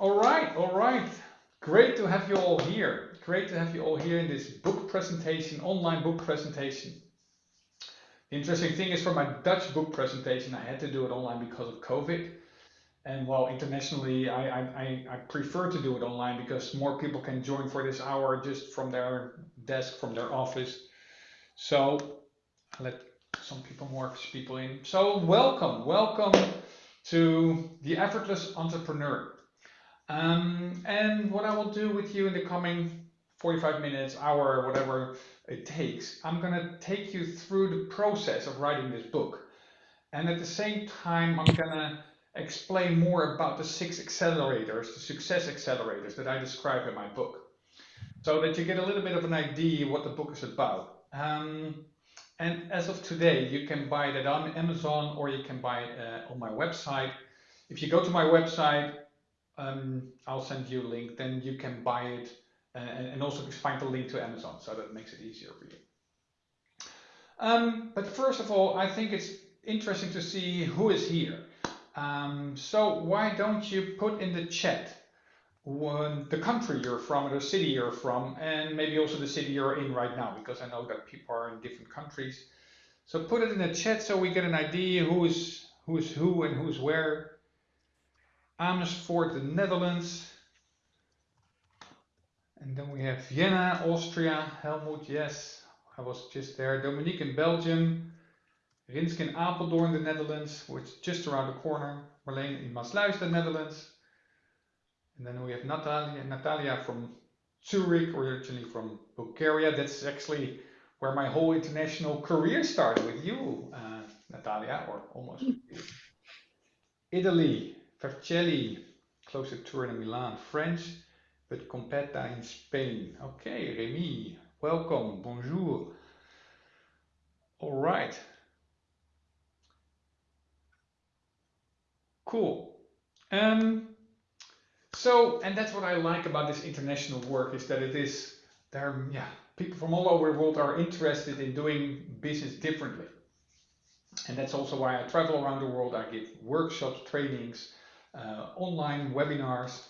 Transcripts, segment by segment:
All right, all right. Great to have you all here. Great to have you all here in this book presentation, online book presentation. Interesting thing is for my Dutch book presentation, I had to do it online because of COVID. And while internationally, I, I, I prefer to do it online because more people can join for this hour just from their desk, from their office. So I let some people, more people in. So welcome, welcome to the Effortless Entrepreneur. Um, and what I will do with you in the coming 45 minutes, hour, whatever it takes, I'm going to take you through the process of writing this book. And at the same time, I'm going to explain more about the six accelerators, the success accelerators that I describe in my book, so that you get a little bit of an idea what the book is about. Um, and as of today, you can buy it on Amazon or you can buy it uh, on my website. If you go to my website, um, I'll send you a link, then you can buy it uh, and also find the link to Amazon, so that makes it easier for you. Um, but first of all, I think it's interesting to see who is here. Um, so why don't you put in the chat the country you're from or the city you're from and maybe also the city you're in right now because I know that people are in different countries. So put it in the chat so we get an idea who's who's who and who's where. Amersfoort, the Netherlands. And then we have Vienna, Austria. Helmut, yes, I was just there. Dominique in Belgium. Rinske in Apeldoorn, the Netherlands, which is just around the corner. Marleen in Maassluis, the Netherlands. And then we have Natalia, Natalia from Zurich, originally from Bulgaria. That's actually where my whole international career started with you, uh, Natalia, or almost. Italy, Vercelli, close to Turin and Milan, French, but Competa in Spain. Okay, Remy, welcome, bonjour. All right. Cool. Um, so, and that's what I like about this international work is that it is, there, yeah, people from all over the world are interested in doing business differently. And that's also why I travel around the world. I give workshops, trainings, online webinars,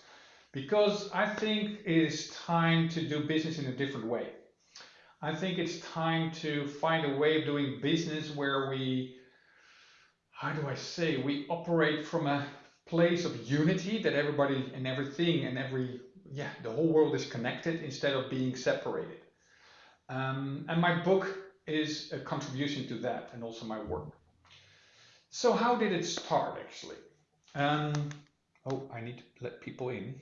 because I think it is time to do business in a different way. I think it's time to find a way of doing business where we, how do I say, we operate from a place of unity that everybody and everything and every, yeah, the whole world is connected instead of being separated. Um, and my book is a contribution to that and also my work. So how did it start actually? Um, oh, I need to let people in.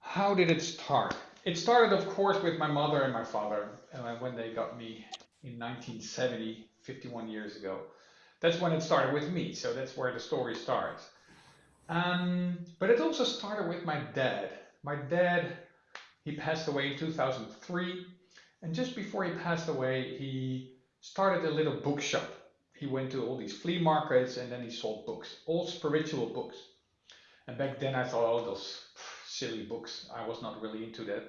How did it start? It started, of course, with my mother and my father uh, when they got me in 1970, 51 years ago. That's when it started with me, so that's where the story starts. Um, but it also started with my dad. My dad, he passed away in 2003, and just before he passed away, he started a little bookshop he went to all these flea markets and then he sold books, all spiritual books. And back then I thought, oh, those silly books. I was not really into that.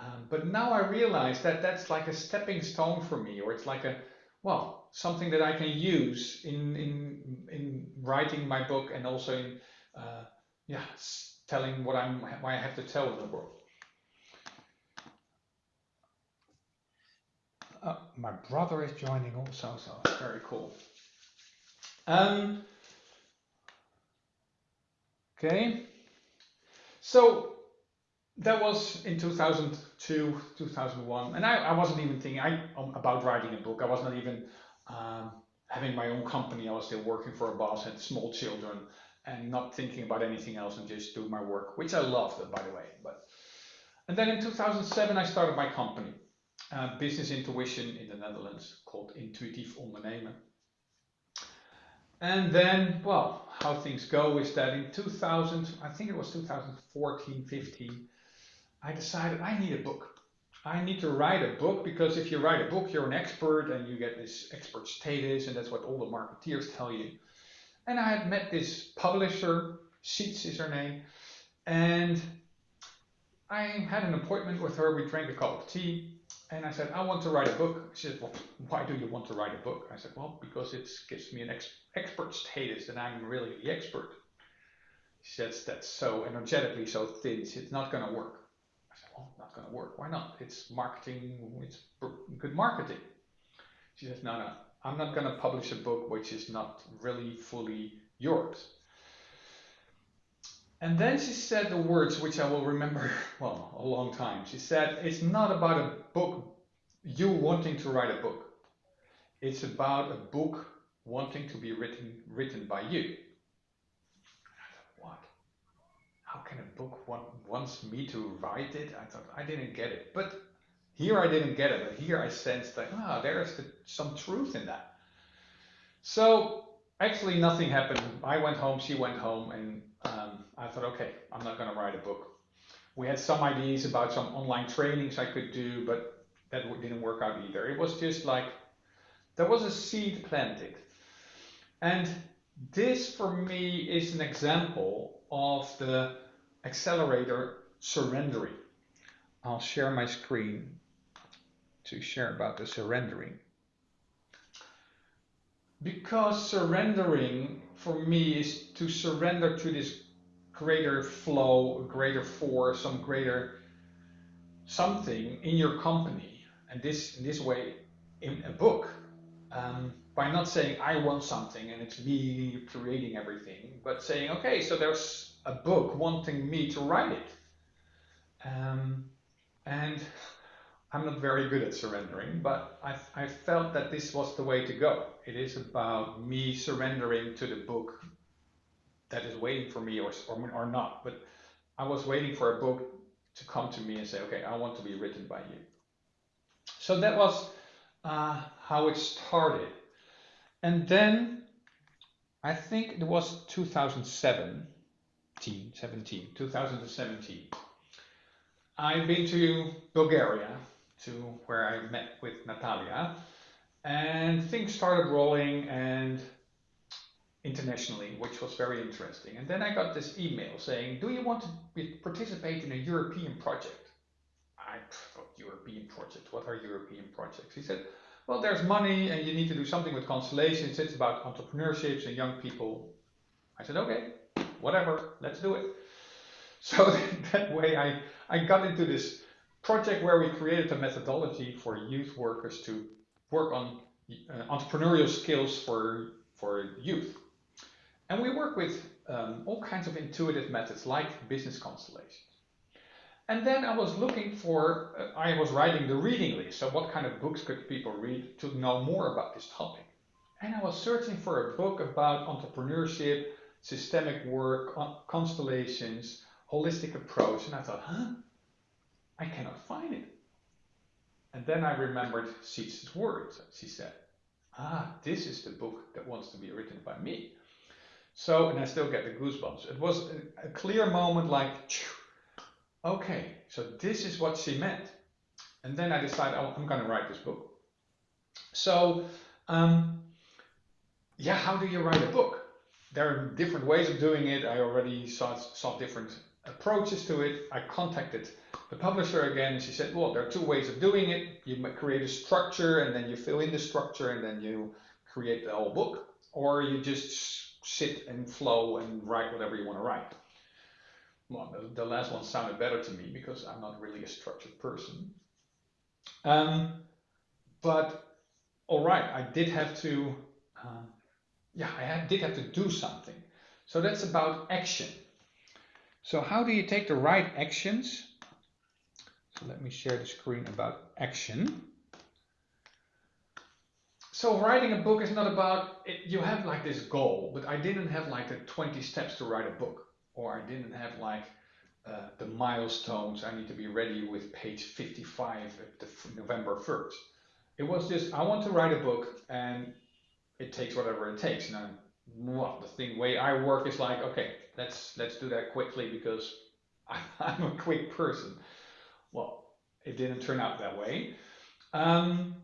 Um, but now I realize that that's like a stepping stone for me, or it's like a, well, something that I can use in in in writing my book and also in, uh, yeah, telling what I'm, what I have to tell the world. My brother is joining also, so it's very cool. Um, okay, so that was in 2002, 2001, and I, I wasn't even thinking I, um, about writing a book. I was not even um, having my own company. I was still working for a boss, had small children, and not thinking about anything else and just do my work, which I loved, by the way. But and then in 2007, I started my company uh, business intuition in the Netherlands called Intuïtief Ondernemen. And then, well, how things go is that in 2000, I think it was 2014, 15, I decided I need a book. I need to write a book because if you write a book, you're an expert and you get this expert status, and that's what all the marketeers tell you. And I had met this publisher, Sietze is her name, and I had an appointment with her. We drank a cup of tea, and I said, I want to write a book. She said, well, why do you want to write a book? I said, well, because it gives me an ex expert status and I'm really the expert. She says, that's so energetically so thin. It's not going to work. I said, well, not going to work. Why not? It's marketing, it's good marketing. She says, no, no, I'm not going to publish a book which is not really fully yours. And then she said the words which I will remember, well, a long time. She said, It's not about a book, you wanting to write a book. It's about a book wanting to be written, written by you. I thought, what? How can a book want, wants me to write it? I thought, I didn't get it. But here I didn't get it, but here I sensed that, ah, there's the, some truth in that. So actually nothing happened. I went home, she went home, and um, I thought, okay, I'm not going to write a book. We had some ideas about some online trainings I could do, but that didn't work out either. It was just like there was a seed planted. And this for me is an example of the accelerator surrendering. I'll share my screen to share about the surrendering. Because surrendering for me is to surrender to this greater flow, greater force, some greater something in your company. And this in this way in a book. Um, by not saying I want something and it's me creating everything, but saying, okay, so there's a book wanting me to write it. Um, and I'm not very good at surrendering, but I, I felt that this was the way to go. It is about me surrendering to the book that is waiting for me or, or, or not. But I was waiting for a book to come to me and say, okay, I want to be written by you. So that was uh, how it started. And then I think it was 2017, 17, 2017. I've been to Bulgaria to where I met with Natalia. And things started rolling and internationally, which was very interesting. And then I got this email saying, do you want to participate in a European project? I thought, European project, what are European projects? He said, well, there's money and you need to do something with constellations. It's about entrepreneurships and young people. I said, okay, whatever, let's do it. So that way I, I got into this project where we created a methodology for youth workers to work on uh, entrepreneurial skills for, for youth. And we work with um, all kinds of intuitive methods like business constellations. And then I was looking for, uh, I was writing the reading list. So what kind of books could people read to know more about this topic? And I was searching for a book about entrepreneurship, systemic work, constellations, holistic approach. And I thought, huh? I cannot find it. And then I remembered Sietze's words. She said, ah, this is the book that wants to be written by me. So, and I still get the goosebumps. It was a, a clear moment like, okay, so this is what she meant. And then I decided, oh, I'm going to write this book. So, um, yeah, how do you write a book? There are different ways of doing it. I already saw, saw different approaches to it. I contacted the publisher again, she said, well, there are two ways of doing it. You create a structure and then you fill in the structure and then you create the whole book. Or you just sit and flow and write whatever you want to write. Well, the, last one sounded better to me because I'm not really a structured person. Um, but all right, I did have to, um, yeah, I had, did have to do something. So that's about action. So how do you take the right actions let me share the screen about action. So writing a book is not about, it, you have like this goal, but I didn't have like the 20 steps to write a book. Or I didn't have like uh, the milestones, I need to be ready with page 55 at November 1st. It was just, I want to write a book and it takes whatever it takes. And I'm, well, the thing way I work is like, okay, let's let's do that quickly because I'm a quick person. Well, it didn't turn out that way. Um,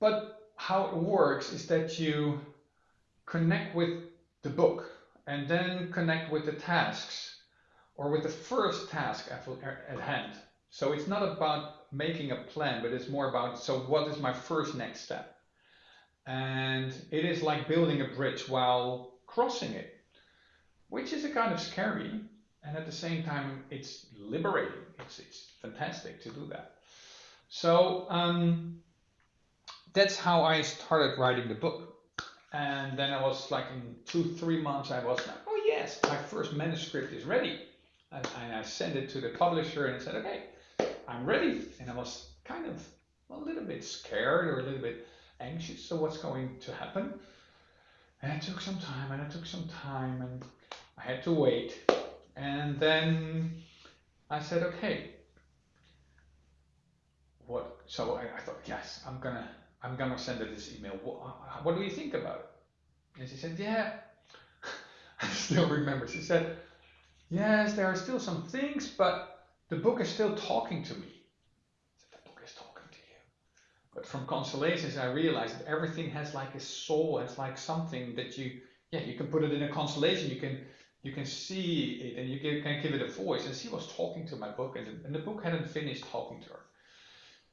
but how it works is that you connect with the book and then connect with the tasks or with the first task at, at hand. So it's not about making a plan, but it's more about, so what is my first next step? And it is like building a bridge while crossing it. which is a kind of scary, and at the same time, it's liberating. It's, it's fantastic to do that. So um, that's how I started writing the book. And then I was like in two, three months, I was like, oh yes, my first manuscript is ready. And, and I sent it to the publisher and said, okay, I'm ready. And I was kind of a little bit scared or a little bit anxious. So what's going to happen? And it took some time and it took some time and I had to wait. And then I said, okay, what? So I, I thought, yes, I'm gonna, I'm gonna send her this email. What, uh, what do you think about it? And she said, yeah. I still remember. She said, yes, there are still some things, but the book is still talking to me. Said, the book is talking to you. But from constellations, I realized that everything has like a soul, has like something that you, yeah, you can put it in a constellation, you can you can see it and you can give it a voice. And she was talking to my book, and, and the book hadn't finished talking to her.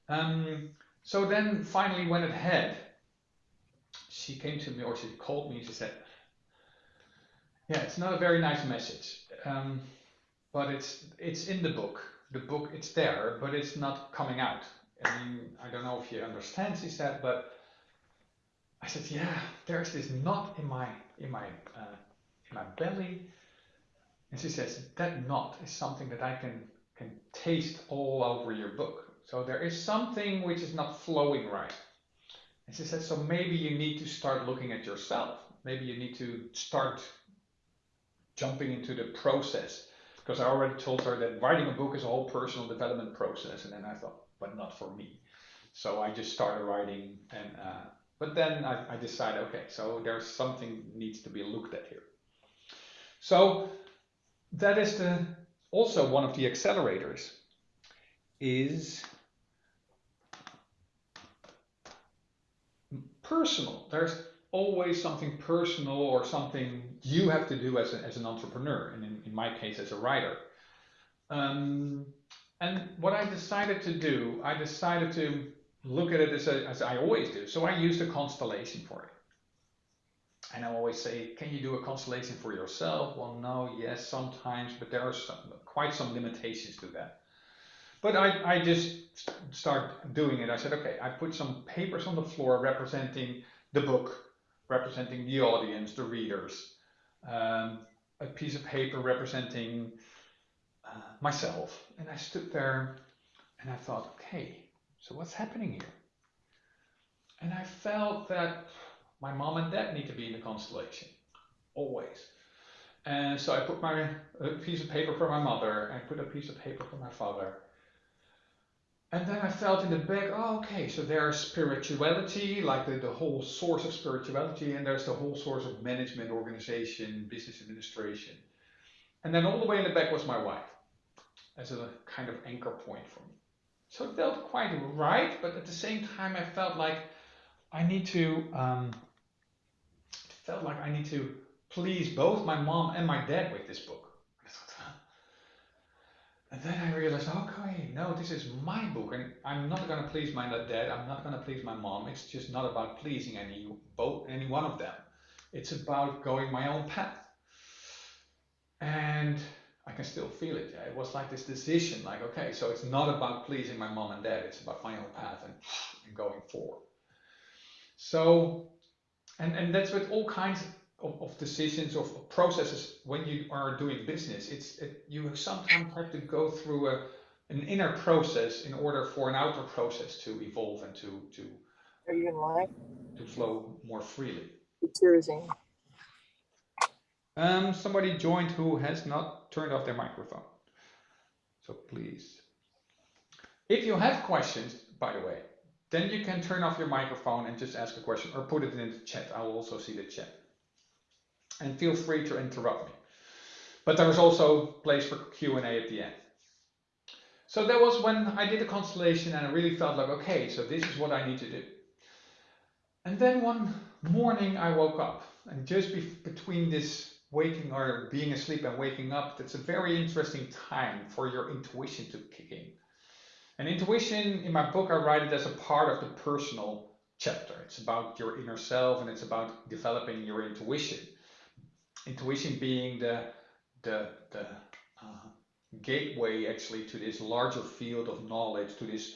Um, so then finally, when it had, she came to me or she called me. And she said, "Yeah, it's not a very nice message, um, but it's it's in the book. The book it's there, but it's not coming out." I mean, I don't know if you understand, she said, but I said, yeah, there's this knot in my in my uh, in my belly, and she says that knot is something that I can can taste all over your book. So there is something which is not flowing right. And she said, so maybe you need to start looking at yourself. Maybe you need to start jumping into the process. Because I already told her that writing a book is a whole personal development process. And then I thought, but not for me. So I just started writing and uh, but then I, I decided, okay, so there's something needs to be looked at here. So that is the also one of the accelerators is personal. There's always something personal or something you have to do as, a, as an entrepreneur, and in, in my case, as a writer. Um, and what I decided to do, I decided to look at it as, a, as I always do. So I used a constellation for it. And I always say, can you do a constellation for yourself? Well, no, yes, sometimes, but there are some, quite some limitations to that. But I, I just start doing it. I said, okay, I put some papers on the floor representing the book, representing the audience, the readers, um, a piece of paper representing uh, myself. And I stood there and I thought, okay, so what's happening here? And I felt that my mom and dad need to be in the constellation, always. And so I put my a piece of paper for my mother and put a piece of paper for my father. And then I felt in the back, oh, okay, so there's spirituality, like the, the whole source of spirituality, and there's the whole source of management, organization, business administration. And then all the way in the back was my wife as a kind of anchor point for me. So it felt quite right, but at the same time, I felt like I need to, um, felt like I need to please both my mom and my dad with this book. And then I realized, okay, no, this is my book, and I'm not going to please my dad. I'm not going to please my mom. It's just not about pleasing any both any one of them. It's about going my own path. And I can still feel it. Yeah? It was like this decision, like, okay, so it's not about pleasing my mom and dad, it's about my own path and, and going forward. So, and, and that's with all kinds of, of decisions, of, processes when you are doing business. It's it, You sometimes have to go through a, an inner process in order for an outer process to evolve and to, to, are you in live? To flow more freely. Yours, um, somebody joined who has not turned off their microphone. So please. If you have questions, by the way, then you can turn off your microphone and just ask a question or put it in the chat. I will also see the chat. And feel free to interrupt me. But there's also place for Q&A at the end. So that was when I did the constellation and I really felt like, okay, so this is what I need to do. And then one morning I woke up and just be between this waking or being asleep and waking up, that's a very interesting time for your intuition to kick in. And intuition, in my book, I write it as a part of the personal chapter. It's about your inner self and it's about developing your intuition. intuition being the the the uh, gateway actually to this larger field of knowledge, to this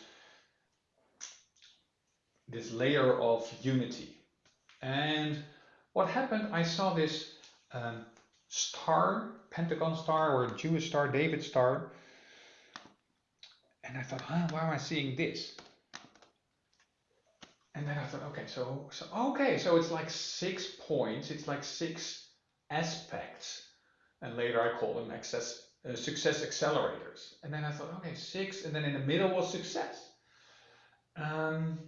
this layer of unity. And what happened? I saw this um, star, Pentagon star, or Jewish star, David star, and I thought, huh, why am I seeing this? And then I thought, okay, so, so okay, so it's like six points, it's like six aspects, and later I call them access, uh, success accelerators. And then I thought, okay, six, and then in the middle was success. Um,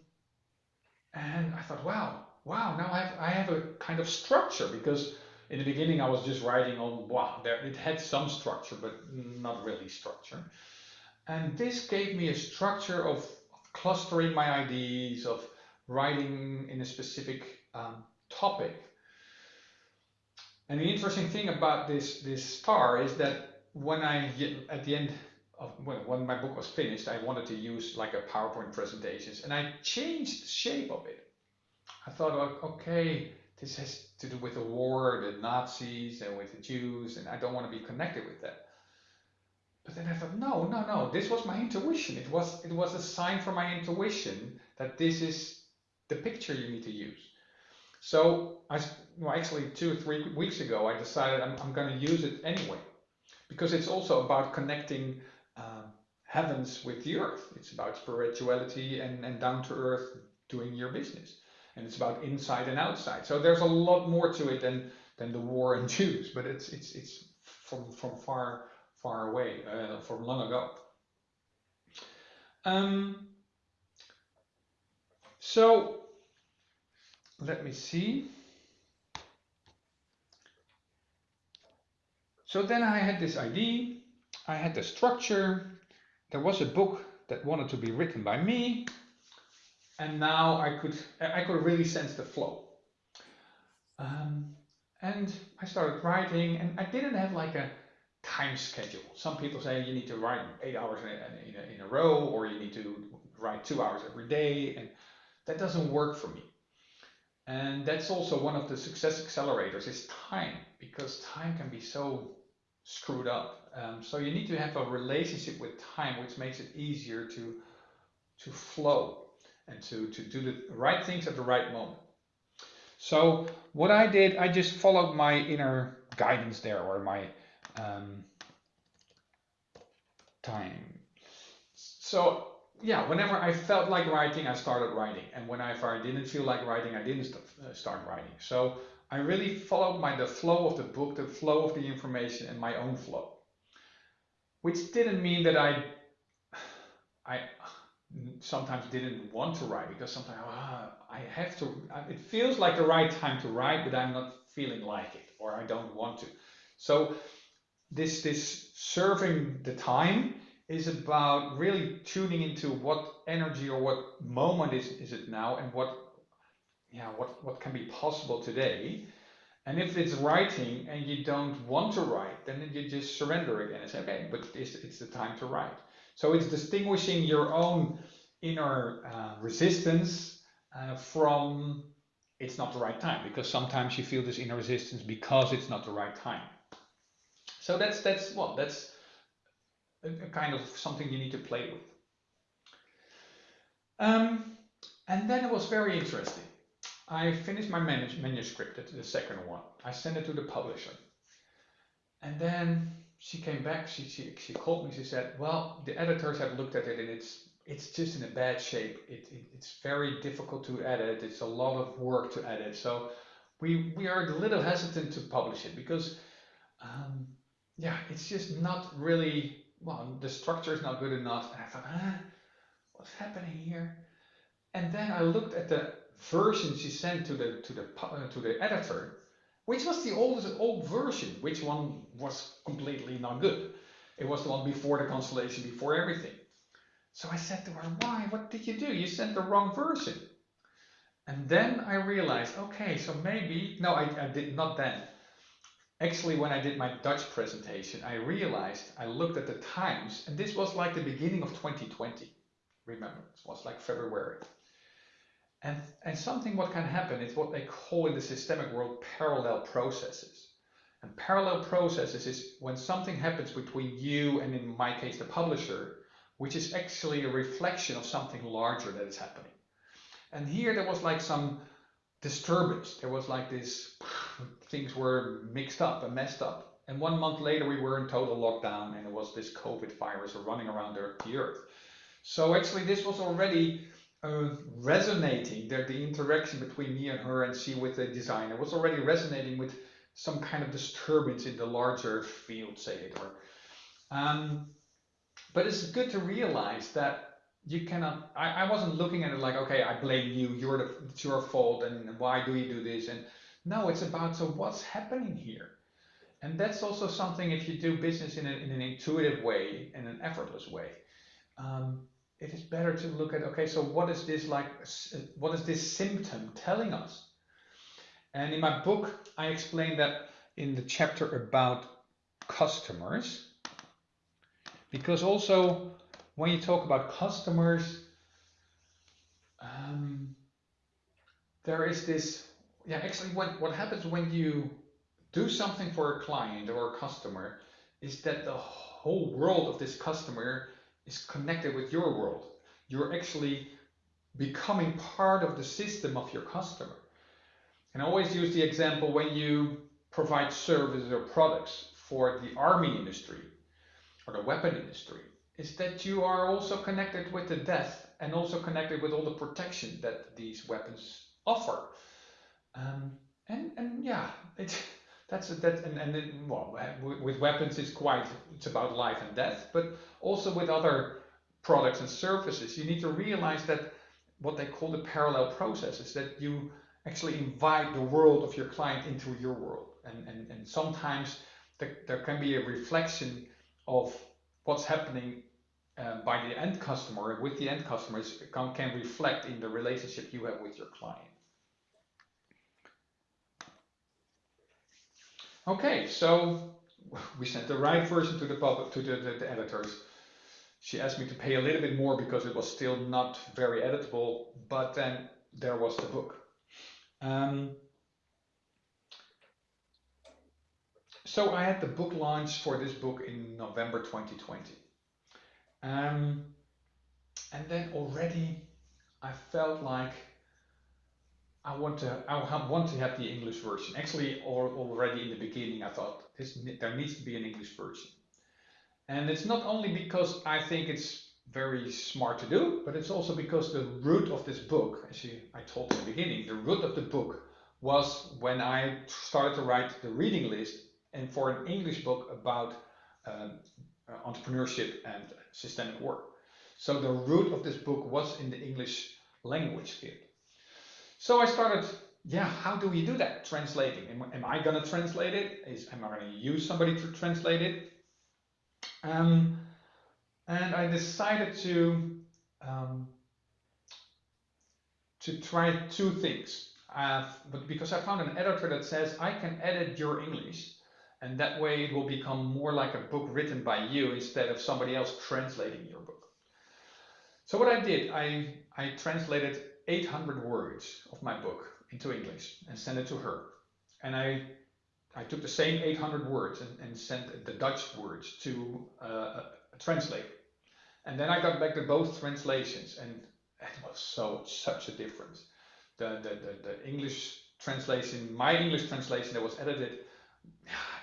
and I thought, wow, wow, now I have, I have a kind of structure because in the beginning I was just writing on, wow, there, it had some structure, but not really structure. And this gave me a structure of clustering my ideas, of writing in a specific um, topic. And the interesting thing about this, this star is that when I, at the end of, when, when my book was finished, I wanted to use like a PowerPoint presentations and I changed the shape of it. I thought, okay, this has to do with the war, the Nazis and with the Jews, and I don't want to be connected with that. But then I thought, no, no, no, this was my intuition. It was, it was a sign from my intuition that this is the picture you need to use. So I, well, actually two or three weeks ago, I decided I'm, I'm going to use it anyway, because it's also about connecting uh, heavens with the earth. It's about spirituality and, and down to earth doing your business. And it's about inside and outside. So there's a lot more to it than, than the war and Jews, but it's, it's, it's from, from far far away, uh, from long ago. Um, so let me see. So then I had this idea, I had the structure, there was a book that wanted to be written by me, and now I could I could really sense the flow. Um, and I started writing, and I didn't have like a time schedule. Some people say you need to write eight hours in a, in a, in a row or you need to write two hours every day. And that doesn't work for me. And that's also one of the success accelerators is time because time can be so screwed up. Um, so you need to have a relationship with time, which makes it easier to to flow and to, to do the right things at the right moment. So what I did, I just followed my inner guidance there or my um, time. So yeah, whenever I felt like writing, I started writing. And whenever I didn't feel like writing, I didn't uh, start writing. So I really followed my the flow of the book, the flow of the information and my own flow. Which didn't mean that I I sometimes didn't want to write because sometimes ah, I have to it feels like the right time to write but I'm not feeling like it or I don't want to. So this this serving the time is about really tuning into what energy or what moment is, is it now and what yeah what what can be possible today. And if it's writing and you don't want to write then you just surrender again and say okay but it's, it's the time to write. So it's distinguishing your own inner uh, resistance uh, from it's not the right time because sometimes you feel this inner resistance because it's not the right time so that's that's well, that's a, a kind of something you need to play with. Um, and then it was very interesting. I finished my manuscript, the second one. I sent it to the publisher. And then she came back, she, she, she called me, she said, well, the editors have looked at it and it's it's just in a bad shape. It, it, it's very difficult to edit. It's a lot of work to edit. So we, we are a little hesitant to publish it because um, yeah, it's just not really, well, the structure is not good enough. And I thought, huh, what's happening here? And then I looked at the version she sent to the to the uh, to the editor, which was the oldest old version, which one was completely not good. It was the one before the constellation, before everything. So I said to her, why? What did you do? You sent the wrong version. And then I realized, okay, so maybe, no, I, I did not then. Actually, when I did my Dutch presentation, I realized I looked at the times, and this was like the beginning of 2020. Remember, it was like February. And, and something what can happen is what they call in the systemic world parallel processes. And parallel processes is when something happens between you and, in my case, the publisher, which is actually a reflection of something larger that is happening. And here there was like some disturbance. There was like this, things were mixed up and messed up. And one month later, we were in total lockdown and it was this COVID virus running around the earth. So actually, this was already uh, resonating, that the interaction between me and her and she with the designer was already resonating with some kind of disturbance in the larger field, say it. Or, um, but it's good to realize that you cannot, I, I wasn't looking at it like, okay, I blame you, you're the, it's your fault, and why do you do this? And no, it's about, so what's happening here? And that's also something if you do business in, a, in an intuitive way, in an effortless way. Um, it is better to look at okay so what is this like what is this symptom telling us and in my book i explain that in the chapter about customers because also when you talk about customers um, there is this yeah actually what, what happens when you do something for a client or a customer is that the whole world of this customer is connected with your world. You're actually becoming part of the system of your customer. And I always use the example when you provide services or products for the army industry or the weapon industry, is that you are also connected with the death and also connected with all the protection that these weapons offer. Um, and and yeah, it's that's that and and it, well with weapons it's quite it's about life and death but also with other products and services you need to realize that what they call the parallel processes that you actually invite the world of your client into your world and and, and sometimes there can be a reflection of what's happening uh, by the end customer with the end customers can, can reflect in the relationship you have with your client Okay, so we sent the right version to the public to the, the, the, editors. She asked me to pay a little bit more because it was still not very editable, but then there was the book. Um, so I had the book launch for this book in November 2020. Um, and then already I felt like I want to I want to have the English version. Actually, already in the beginning, I thought this there needs to be an English version, and it's not only because I think it's very smart to do, but it's also because the root of this book, as you, I told in the beginning, the root of the book was when I started to write the reading list and for an English book about um, uh, entrepreneurship and systemic work. So the root of this book was in the English language field. So I started, yeah, how do we do that? Translating. Am, am I going to translate it? Is, am I going to use somebody to translate it? Um, and I decided to um, to try two things. Uh, but because I found an editor that says I can edit your English, and that way it will become more like a book written by you instead of somebody else translating your book. So what I did, I I translated 800 words of my book into English and sent it to her. And I, I took the same 800 words and, and sent the Dutch words to uh, a, translator. And then I got back to both translations and it was so such a difference. The, the, the, the English translation, my English translation that was edited,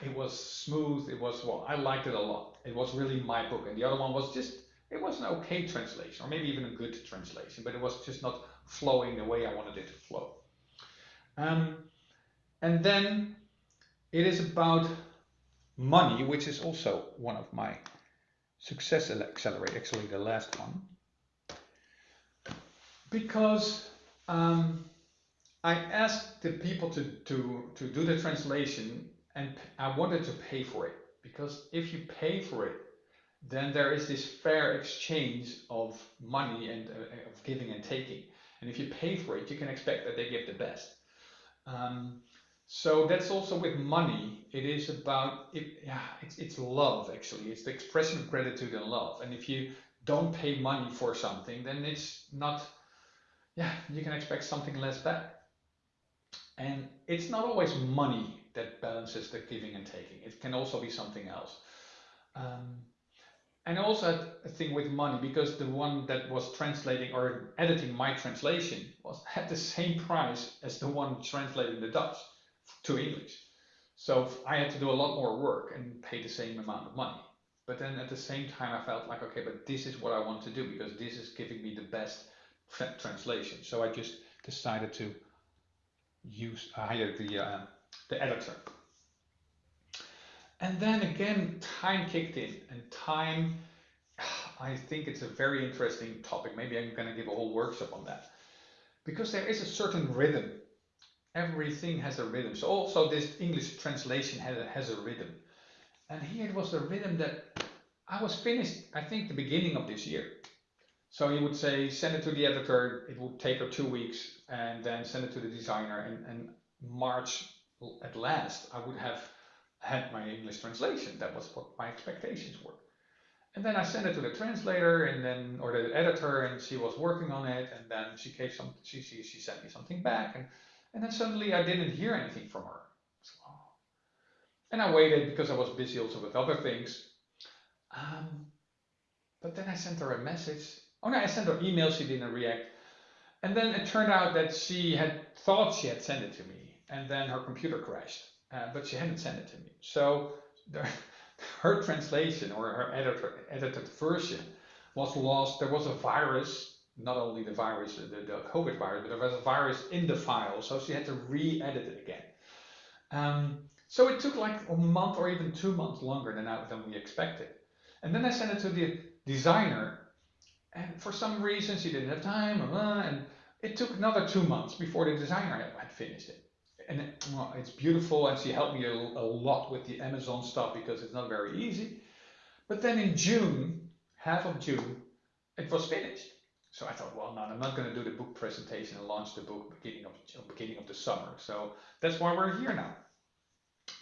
it was smooth. It was, well, I liked it a lot. It was really my book. And the other one was just, it was an okay translation or maybe even a good translation, but it was just not flowing the way I wanted it to flow. Um, and then it is about money, which is also one of my success accelerate, actually the last one. Because um, I asked the people to, to, to do the translation and I wanted to pay for it. Because if you pay for it, then there is this fair exchange of money and uh, of giving and taking. And if you pay for it, you can expect that they give the best. Um, so that's also with money. It is about it. Yeah, it's it's love actually. It's the expression of gratitude and love. And if you don't pay money for something, then it's not. Yeah, you can expect something less back. And it's not always money that balances the giving and taking. It can also be something else. Um, and also a thing with money because the one that was translating or editing my translation was at the same price as the one translating the Dutch to English. So I had to do a lot more work and pay the same amount of money. But then at the same time, I felt like, okay, but this is what I want to do because this is giving me the best tra translation. So I just decided to use hire the uh, the editor. And then again, time kicked in, and time. I think it's a very interesting topic. Maybe I'm going to give a whole workshop on that because there is a certain rhythm. Everything has a rhythm. So also this English translation has a, has a rhythm. And here it was the rhythm that I was finished, I think, the beginning of this year. So he would say, send it to the editor, it would take her two weeks, and then send it to the designer. And, and March at last, I would have had my English translation. That was what my expectations were. And then I sent it to the translator and then, or the editor, and she was working on it. And then she gave some, she, she, she sent me something back. And, and then suddenly I didn't hear anything from her. And I waited because I was busy also with other things. Um, but then I sent her a message. Oh no, I sent her email, she didn't react. And then it turned out that she had thought she had sent it to me, and then her computer crashed, uh, but she hadn't sent it to me. So the, her translation or her editor, edited version was lost. There was a virus, not only the virus, the, the COVID virus, but there was a virus in the file, so she had to re-edit it again. Um, so it took like a month or even two months longer than, I, than we expected. And then I sent it to the designer, and for some reason she didn't have time, and it took another two months before the designer had finished it. And well, it's beautiful, and she helped me a, a lot with the Amazon stuff because it's not very easy. But then in June, half of June, it was finished. So I thought, well, no, I'm not going to do the book presentation and launch the book beginning of beginning of the summer. So that's why we're here now.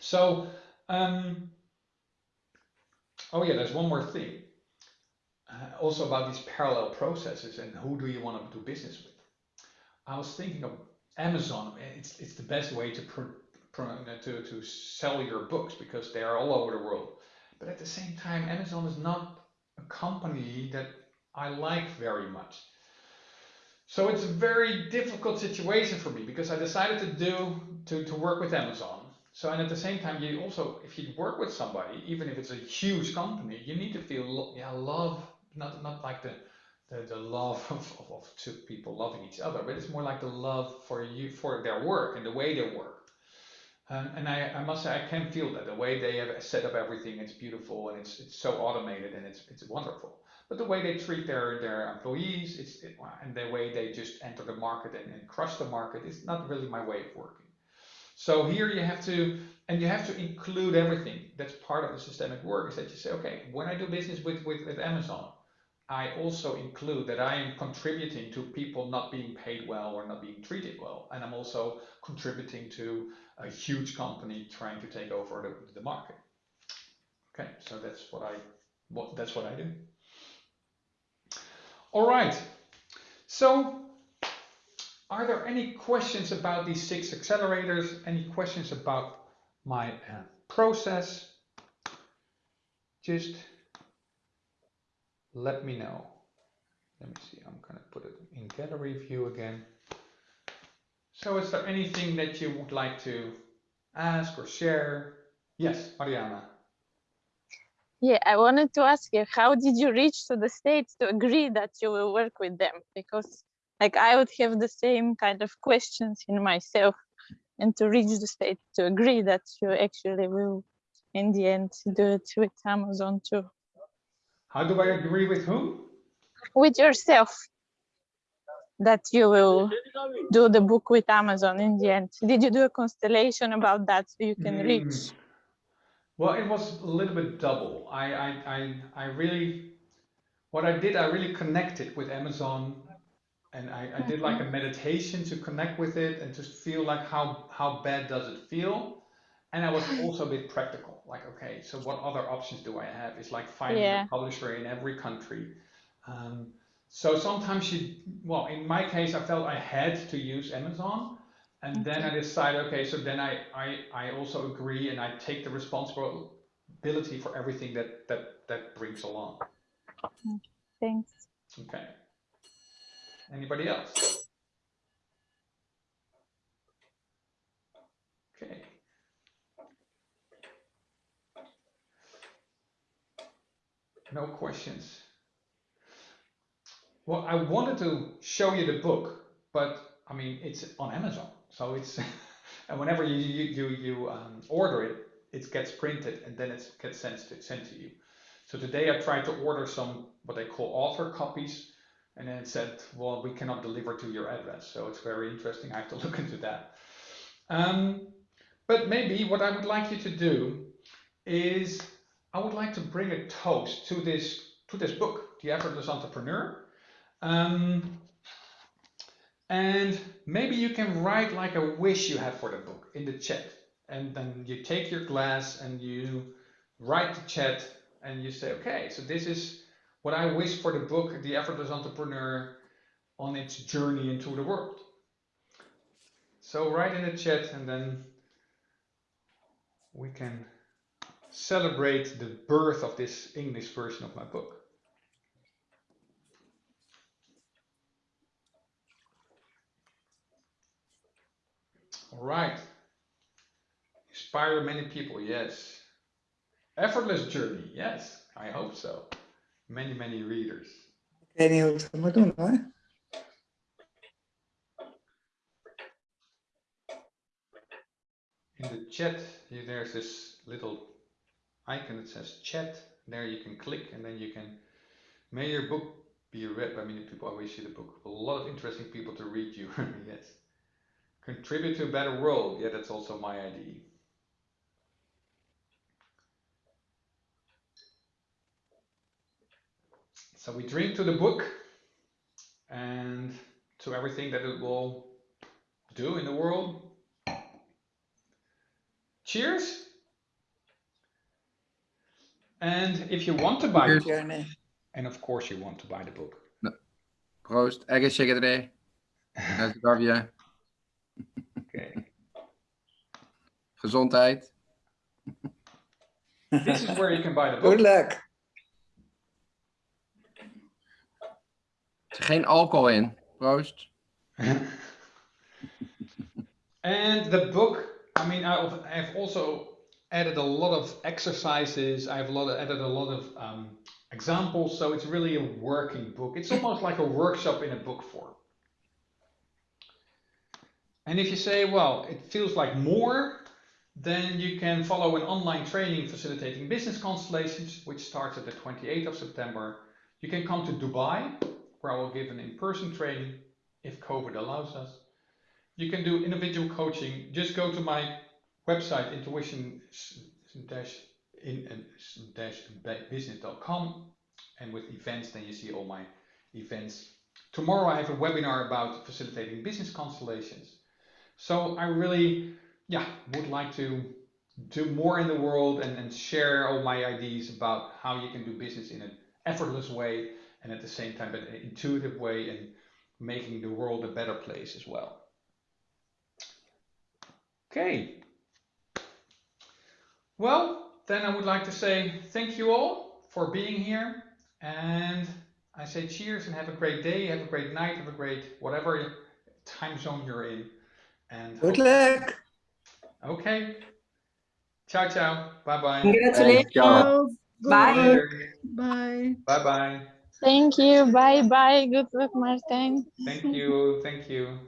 So, um, oh yeah, there's one more thing. Uh, also about these parallel processes and who do you want to do business with. I was thinking of Amazon. It's it's the best way to to to sell your books because they are all over the world. But at the same time, Amazon is not a company that I like very much. So it's a very difficult situation for me because I decided to do to, to work with Amazon so, and at the same time, you also, if you work with somebody, even if it's a huge company, you need to feel, yeah, love, not, not like the, the, the love of, of, of two people loving each other, but it's more like the love for you, for their work and the way they work. Um, and I, I must say, I can feel that the way they have set up everything, it's beautiful and it's, it's so automated and it's, it's wonderful. But the way they treat their, their employees, it's, it, and the way they just enter the market and, and crush the market is not really my way of working. So here you have to, and you have to include everything. That's part of the systemic work is that you say, okay, when I do business with, with, with Amazon, I also include that I am contributing to people not being paid well or not being treated well. And I'm also contributing to a huge company trying to take over the, the market. Okay, so that's what I what that's what I do. All right. So are there any questions about these six accelerators? Any questions about my uh, process? Just let me know. Let me see, I'm going to put it in gallery view again. So is there anything that you would like to ask or share? Yes, Mariana. Yeah, I wanted to ask you, how did you reach to the states to agree that you will work with them? Because like I would have the same kind of questions in myself and to reach the state to agree that you actually will in the end do it with Amazon too. How do I agree with whom? With yourself that you will do the book with Amazon in the end. Did you do a constellation about that so you can mm. reach? Well, it was a little bit double. I, I, I, I really, what I did, I really connected with Amazon and I, I did like a mm-hmm. meditation to connect with it and just feel like how how bad does it feel and i was also a bit practical like okay so what other options do i have it's like finding yeah. a publisher in every country um, so sometimes you well in my case i felt i had to use amazon And then I decide, okay, so then I, I, I also agree and I take the responsibility for everything that, that, that brings along. Thanks. Okay. Anybody else? Okay. No questions. Well, I wanted to show you the book, but I mean, it's on Amazon, so it's and whenever you you you, um, order it, it gets printed and then it gets sent to, sent to you. So today I tried to order some what they call author copies, and then it said, well, we cannot deliver to your address. So it's very interesting. I have to look into that. Um, but maybe what I would like you to do is I would like to bring a toast to this to this book, The Effortless Entrepreneur. Um, and maybe you can write like a wish you have for the book in the chat. And then you take your glass and you write the chat and you say, okay, so this is what I wish for the book, The Effortless Entrepreneur, on its journey into the world. So write in the chat and then we can celebrate the birth of this English version of my book. All right. Inspire many people, yes. Effortless journey, yes, I hope so. Many, many readers. Ik weet niet hoe ik het moet doen hoor. In the chat, here, there's this little icon that says chat. There you can click and then you can, may your book be read by many people. I wish you the book. A lot of interesting people to read you, yes. Contribute to a better world. Yeah, that's also my idea. So we drink to the book and to everything that it will do in the world. Cheers. And if you want to buy the book, and of course you want to buy the book, No. Proost. Uit Gavia. okay. Gezondheid. this is where you can buy the book. Good luck. Er geen alcohol in. Proost. and the book, I mean, I've, I've also added a lot of exercises. I've a lot of, added a lot of um, examples. So it's really a working book. It's almost like a workshop in a book form. And if you say, well, it feels like more, then you can follow an online training facilitating business constellations, which starts at the 28th of September. You can come to Dubai, where I will give an in-person training if COVID allows us. You can do individual coaching. Just go to my website, intuition-business.com, and with events, then you see all my events. Tomorrow I have a webinar about facilitating business constellations. So I really, yeah, would like to do more in the world and, and share all my ideas about how you can do business in an effortless way and at the same time an intuitive way and making the world a better place as well. Okay. Well, then I would like to say thank you all for being here and I say cheers and have a great day, have a great night, have a great whatever time zone you're in. And Good luck. okay. Ciao, ciao. Bye bye. Thanks, ciao. Bye. Bye bye. Thank you. Bye bye. Good luck, Martin. Thank you. Thank you.